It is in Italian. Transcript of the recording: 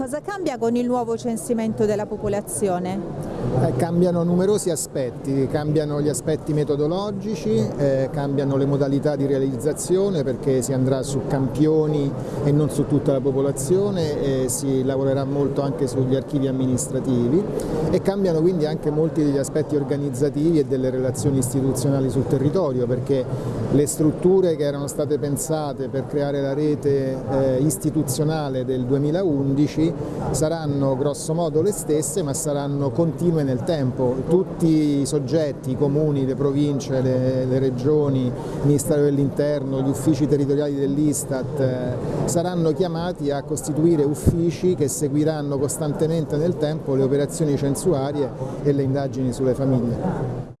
Cosa cambia con il nuovo censimento della popolazione? Eh, cambiano numerosi aspetti, cambiano gli aspetti metodologici, eh, cambiano le modalità di realizzazione perché si andrà su campioni e non su tutta la popolazione, e si lavorerà molto anche sugli archivi amministrativi e cambiano quindi anche molti degli aspetti organizzativi e delle relazioni istituzionali sul territorio perché le strutture che erano state pensate per creare la rete eh, istituzionale del 2011 saranno grosso modo le stesse ma saranno continue continue nel tempo, tutti i soggetti, i comuni, le province, le, le regioni, il Ministero dell'Interno, gli uffici territoriali dell'Istat eh, saranno chiamati a costituire uffici che seguiranno costantemente nel tempo le operazioni censuarie e le indagini sulle famiglie.